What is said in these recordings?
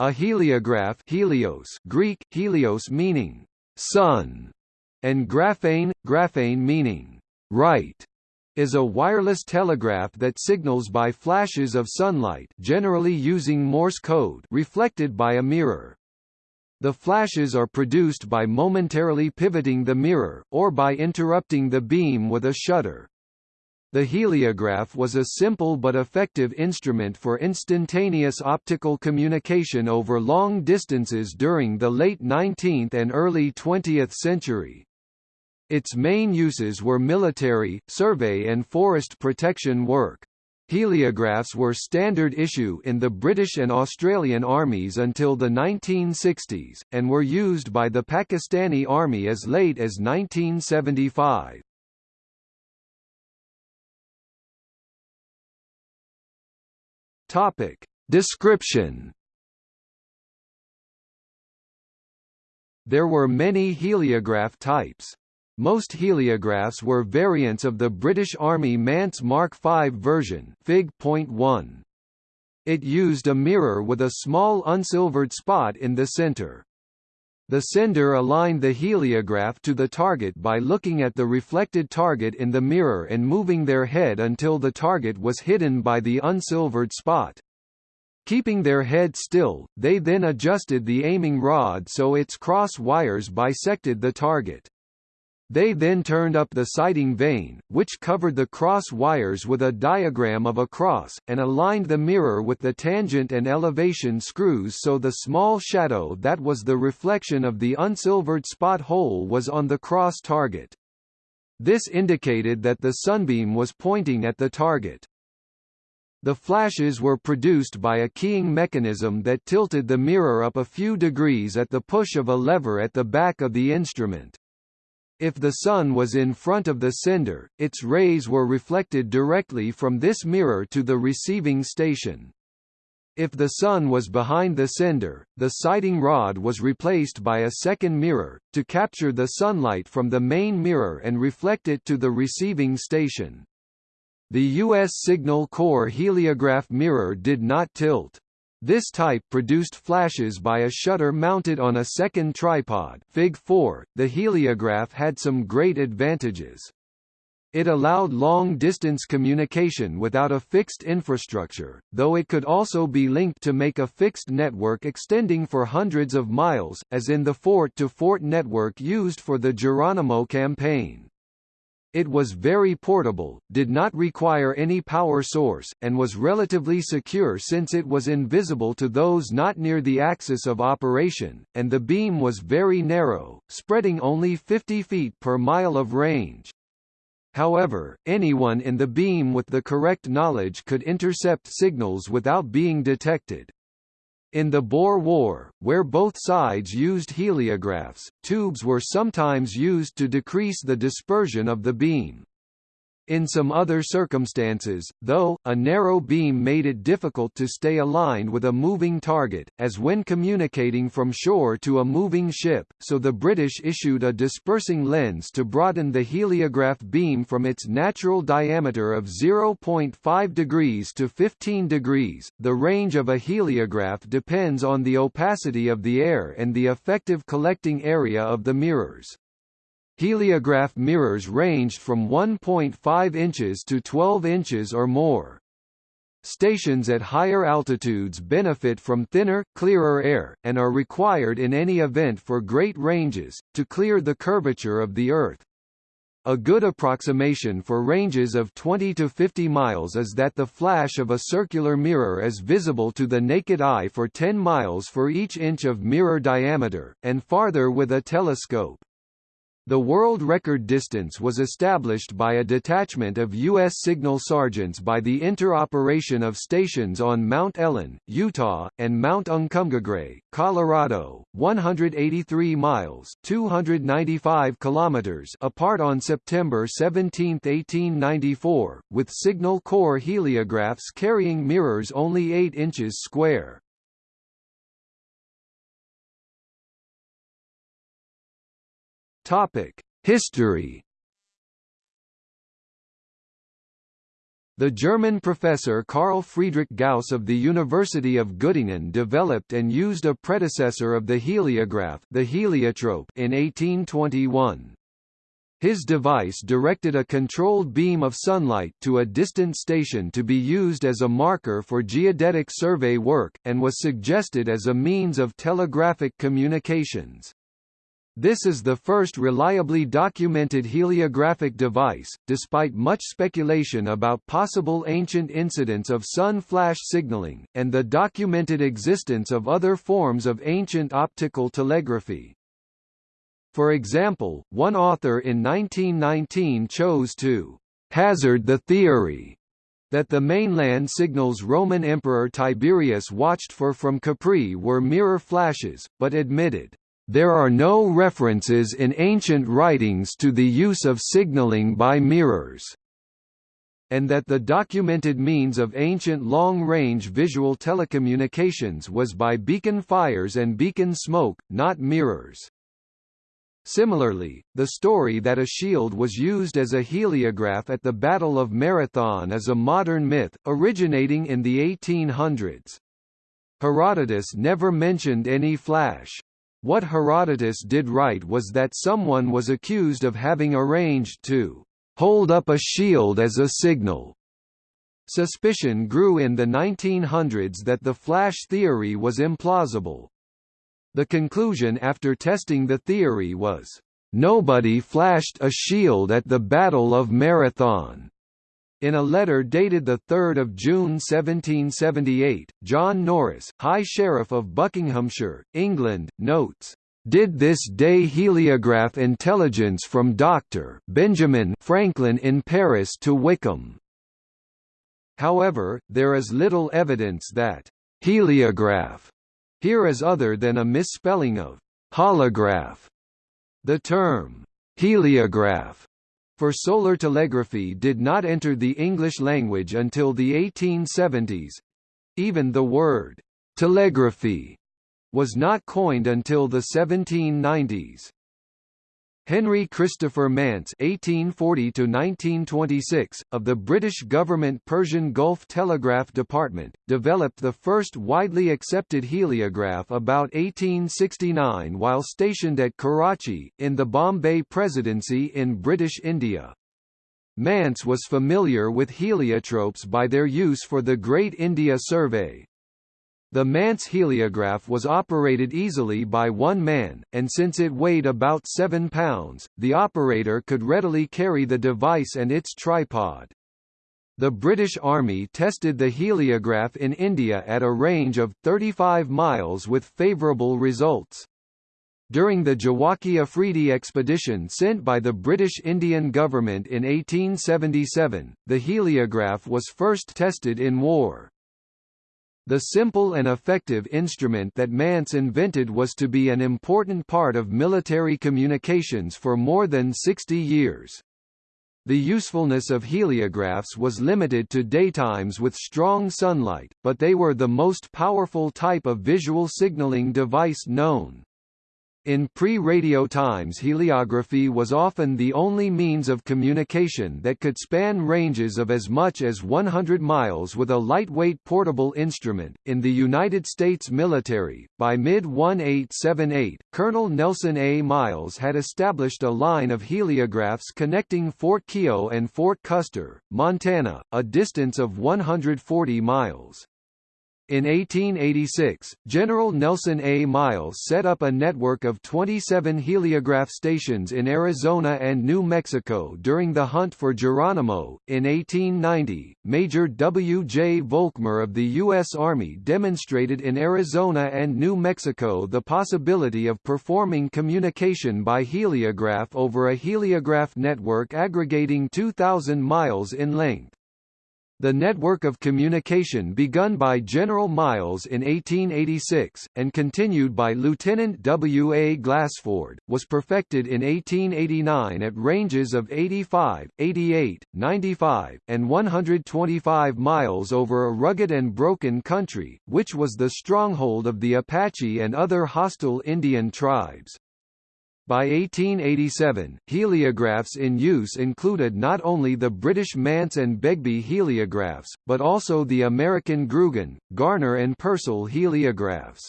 A heliograph helios Greek, helios meaning sun, and graphein, graphein meaning write, is a wireless telegraph that signals by flashes of sunlight generally using Morse code reflected by a mirror. The flashes are produced by momentarily pivoting the mirror, or by interrupting the beam with a shutter. The heliograph was a simple but effective instrument for instantaneous optical communication over long distances during the late 19th and early 20th century. Its main uses were military, survey and forest protection work. Heliographs were standard issue in the British and Australian armies until the 1960s, and were used by the Pakistani army as late as 1975. Topic. Description There were many heliograph types. Most heliographs were variants of the British Army Mance Mark V version Fig.1. It used a mirror with a small unsilvered spot in the center. The sender aligned the heliograph to the target by looking at the reflected target in the mirror and moving their head until the target was hidden by the unsilvered spot. Keeping their head still, they then adjusted the aiming rod so its cross wires bisected the target. They then turned up the sighting vane, which covered the cross wires with a diagram of a cross, and aligned the mirror with the tangent and elevation screws so the small shadow that was the reflection of the unsilvered spot hole was on the cross target. This indicated that the sunbeam was pointing at the target. The flashes were produced by a keying mechanism that tilted the mirror up a few degrees at the push of a lever at the back of the instrument. If the Sun was in front of the sender, its rays were reflected directly from this mirror to the receiving station. If the Sun was behind the sender, the sighting rod was replaced by a second mirror, to capture the sunlight from the main mirror and reflect it to the receiving station. The U.S. Signal Corps heliograph mirror did not tilt. This type produced flashes by a shutter mounted on a second tripod Fig 4. The heliograph had some great advantages. It allowed long-distance communication without a fixed infrastructure, though it could also be linked to make a fixed network extending for hundreds of miles, as in the fort-to-fort -fort network used for the Geronimo campaign. It was very portable, did not require any power source, and was relatively secure since it was invisible to those not near the axis of operation, and the beam was very narrow, spreading only 50 feet per mile of range. However, anyone in the beam with the correct knowledge could intercept signals without being detected. In the Boer War, where both sides used heliographs, tubes were sometimes used to decrease the dispersion of the beam. In some other circumstances, though, a narrow beam made it difficult to stay aligned with a moving target, as when communicating from shore to a moving ship, so the British issued a dispersing lens to broaden the heliograph beam from its natural diameter of 0.5 degrees to 15 degrees. The range of a heliograph depends on the opacity of the air and the effective collecting area of the mirrors. Heliograph mirrors ranged from 1.5 inches to 12 inches or more. Stations at higher altitudes benefit from thinner, clearer air, and are required in any event for great ranges, to clear the curvature of the Earth. A good approximation for ranges of 20 to 50 miles is that the flash of a circular mirror is visible to the naked eye for 10 miles for each inch of mirror diameter, and farther with a telescope. The world record distance was established by a detachment of U.S. signal sergeants by the interoperation of stations on Mount Ellen, Utah, and Mount Uncompahgre, Colorado, 183 miles 295 kilometers apart on September 17, 1894, with Signal Corps heliographs carrying mirrors only 8 inches square. History. The German professor Carl Friedrich Gauss of the University of Göttingen developed and used a predecessor of the heliograph the heliotrope in 1821. His device directed a controlled beam of sunlight to a distant station to be used as a marker for geodetic survey work, and was suggested as a means of telegraphic communications. This is the first reliably documented heliographic device, despite much speculation about possible ancient incidents of sun flash signaling, and the documented existence of other forms of ancient optical telegraphy. For example, one author in 1919 chose to hazard the theory that the mainland signals Roman Emperor Tiberius watched for from Capri were mirror flashes, but admitted, "...there are no references in ancient writings to the use of signaling by mirrors." and that the documented means of ancient long-range visual telecommunications was by beacon fires and beacon smoke, not mirrors. Similarly, the story that a shield was used as a heliograph at the Battle of Marathon is a modern myth, originating in the 1800s. Herodotus never mentioned any flash. What Herodotus did write was that someone was accused of having arranged to hold up a shield as a signal. Suspicion grew in the 1900s that the flash theory was implausible. The conclusion after testing the theory was, "...nobody flashed a shield at the Battle of Marathon." In a letter dated 3 June 1778, John Norris, High Sheriff of Buckinghamshire, England, notes, did this day heliograph intelligence from Dr. Benjamin Franklin in Paris to Wickham. However, there is little evidence that heliograph here is other than a misspelling of holograph. The term heliograph for solar telegraphy did not enter the English language until the 1870s. Even the word telegraphy was not coined until the 1790s. Henry Christopher Mance (1840–1926) of the British government Persian Gulf Telegraph Department developed the first widely accepted heliograph about 1869 while stationed at Karachi in the Bombay Presidency in British India. Mance was familiar with heliotropes by their use for the Great India Survey, the Mance heliograph was operated easily by one man, and since it weighed about 7 pounds, the operator could readily carry the device and its tripod. The British Army tested the heliograph in India at a range of 35 miles with favourable results. During the Jawaki Afridi expedition sent by the British Indian government in 1877, the heliograph was first tested in war. The simple and effective instrument that Mance invented was to be an important part of military communications for more than 60 years. The usefulness of heliographs was limited to daytimes with strong sunlight, but they were the most powerful type of visual signaling device known. In pre-radio times heliography was often the only means of communication that could span ranges of as much as 100 miles with a lightweight portable instrument. In the United States military, by mid-1878, Colonel Nelson A. Miles had established a line of heliographs connecting Fort Keogh and Fort Custer, Montana, a distance of 140 miles. In 1886, General Nelson A. Miles set up a network of 27 heliograph stations in Arizona and New Mexico during the hunt for Geronimo. In 1890, Major W. J. Volkmar of the U.S. Army demonstrated in Arizona and New Mexico the possibility of performing communication by heliograph over a heliograph network aggregating 2,000 miles in length. The network of communication begun by General Miles in 1886, and continued by Lieutenant W. A. Glassford, was perfected in 1889 at ranges of 85, 88, 95, and 125 miles over a rugged and broken country, which was the stronghold of the Apache and other hostile Indian tribes. By 1887, heliographs in use included not only the British Mance and Begbie heliographs, but also the American Grugan, Garner and Purcell heliographs.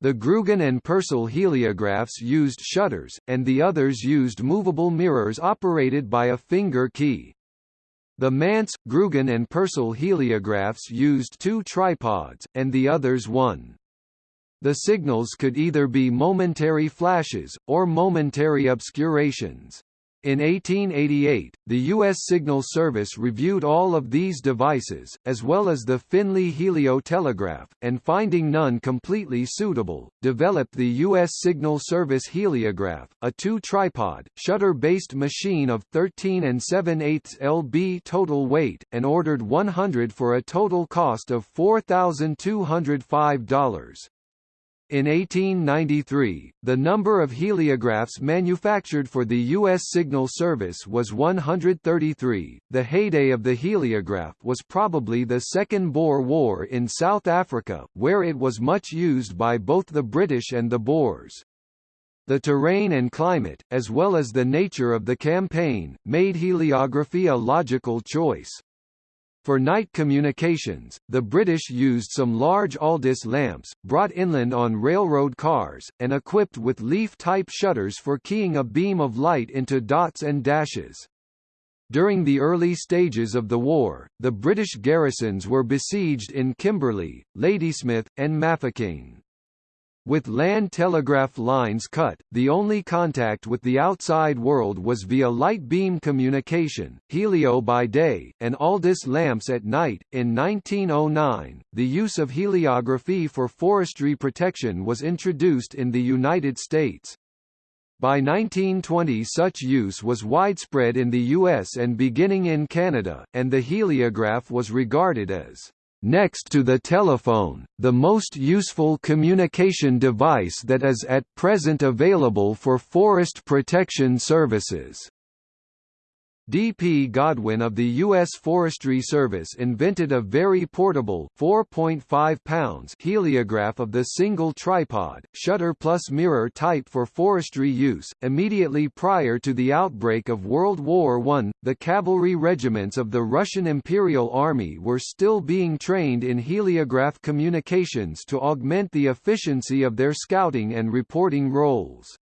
The Grugan and Purcell heliographs used shutters, and the others used movable mirrors operated by a finger key. The Mance, Grugan and Purcell heliographs used two tripods, and the others one. The signals could either be momentary flashes, or momentary obscurations. In 1888, the U.S. Signal Service reviewed all of these devices, as well as the Finley heliotelegraph, and finding none completely suitable, developed the U.S. Signal Service heliograph, a two-tripod, shutter-based machine of 13 and 7 8 lb total weight, and ordered 100 for a total cost of $4,205. In 1893, the number of heliographs manufactured for the U.S. Signal Service was 133. The heyday of the heliograph was probably the Second Boer War in South Africa, where it was much used by both the British and the Boers. The terrain and climate, as well as the nature of the campaign, made heliography a logical choice. For night communications, the British used some large Aldis lamps, brought inland on railroad cars, and equipped with leaf-type shutters for keying a beam of light into dots and dashes. During the early stages of the war, the British garrisons were besieged in Kimberley, Ladysmith, and Mafeking. With land telegraph lines cut, the only contact with the outside world was via light beam communication, helio by day, and Aldis lamps at night. In 1909, the use of heliography for forestry protection was introduced in the United States. By 1920 such use was widespread in the US and beginning in Canada, and the heliograph was regarded as next to the telephone, the most useful communication device that is at present available for forest protection services. D. P. Godwin of the U.S. Forestry Service invented a very portable 4.5 pounds heliograph of the single tripod, shutter plus mirror type for forestry use. Immediately prior to the outbreak of World War I, the cavalry regiments of the Russian Imperial Army were still being trained in heliograph communications to augment the efficiency of their scouting and reporting roles.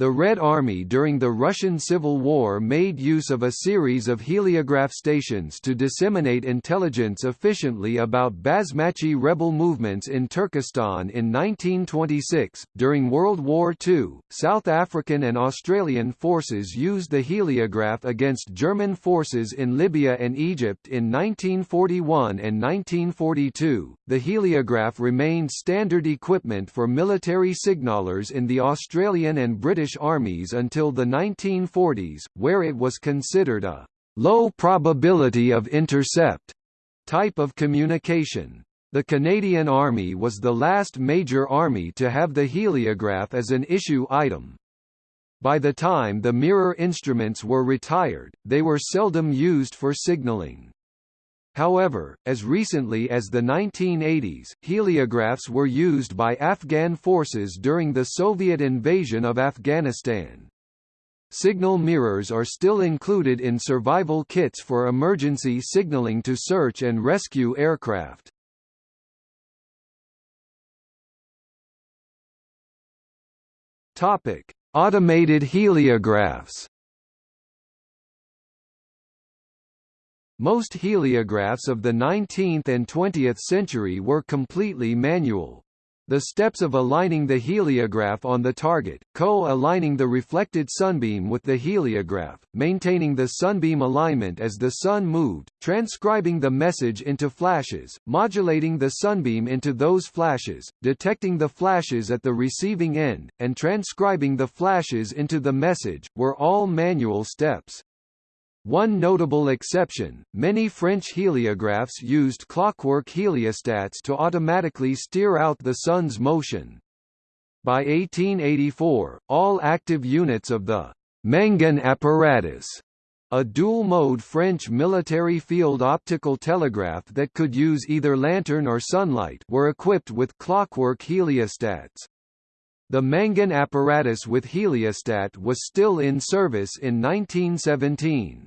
The Red Army during the Russian Civil War made use of a series of heliograph stations to disseminate intelligence efficiently about Basmachi rebel movements in Turkestan in 1926. During World War II, South African and Australian forces used the heliograph against German forces in Libya and Egypt in 1941 and 1942. The heliograph remained standard equipment for military signalers in the Australian and British British armies until the 1940s, where it was considered a low probability of intercept type of communication. The Canadian Army was the last major army to have the heliograph as an issue item. By the time the mirror instruments were retired, they were seldom used for signaling. However, as recently as the 1980s, heliographs were used by Afghan forces during the Soviet invasion of Afghanistan. Signal mirrors are still included in survival kits for emergency signaling to search and rescue aircraft. Topic: Automated heliographs. Most heliographs of the 19th and 20th century were completely manual. The steps of aligning the heliograph on the target, co-aligning the reflected sunbeam with the heliograph, maintaining the sunbeam alignment as the sun moved, transcribing the message into flashes, modulating the sunbeam into those flashes, detecting the flashes at the receiving end, and transcribing the flashes into the message, were all manual steps. One notable exception, many French heliographs used clockwork heliostats to automatically steer out the sun's motion. By 1884, all active units of the Mangin apparatus a dual-mode French military field optical telegraph that could use either lantern or sunlight were equipped with clockwork heliostats. The Mangin apparatus with heliostat was still in service in 1917.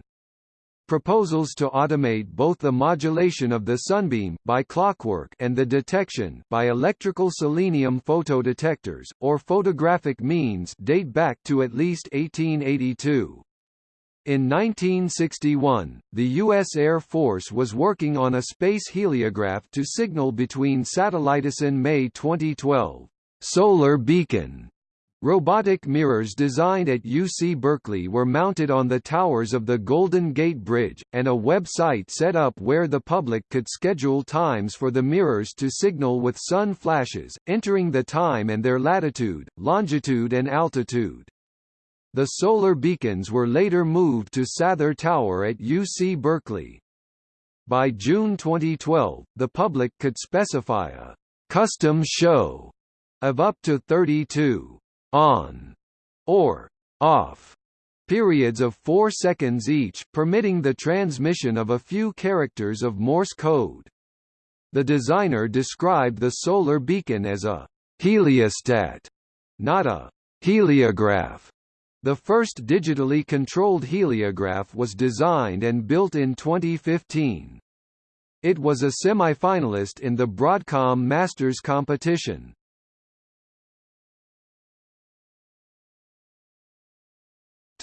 Proposals to automate both the modulation of the sunbeam by clockwork and the detection by electrical selenium photodetectors, or photographic means date back to at least 1882. In 1961, the U.S. Air Force was working on a space heliograph to signal between satellites in May 2012. Solar Beacon Robotic mirrors designed at UC Berkeley were mounted on the towers of the Golden Gate Bridge, and a web-site set up where the public could schedule times for the mirrors to signal with sun flashes, entering the time and their latitude, longitude and altitude. The solar beacons were later moved to Sather Tower at UC Berkeley. By June 2012, the public could specify a custom show of up to 32 on or off periods of 4 seconds each, permitting the transmission of a few characters of Morse code. The designer described the solar beacon as a heliostat, not a heliograph. The first digitally controlled heliograph was designed and built in 2015. It was a semi-finalist in the Broadcom Masters competition.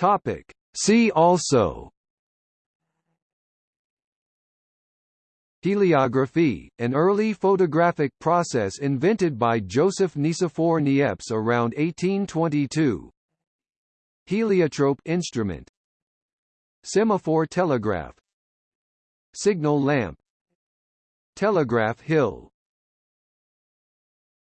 Topic. See also. Heliography, an early photographic process invented by Joseph Nicephore Niepce around 1822. Heliotrope instrument. Semaphore telegraph. Signal lamp. Telegraph hill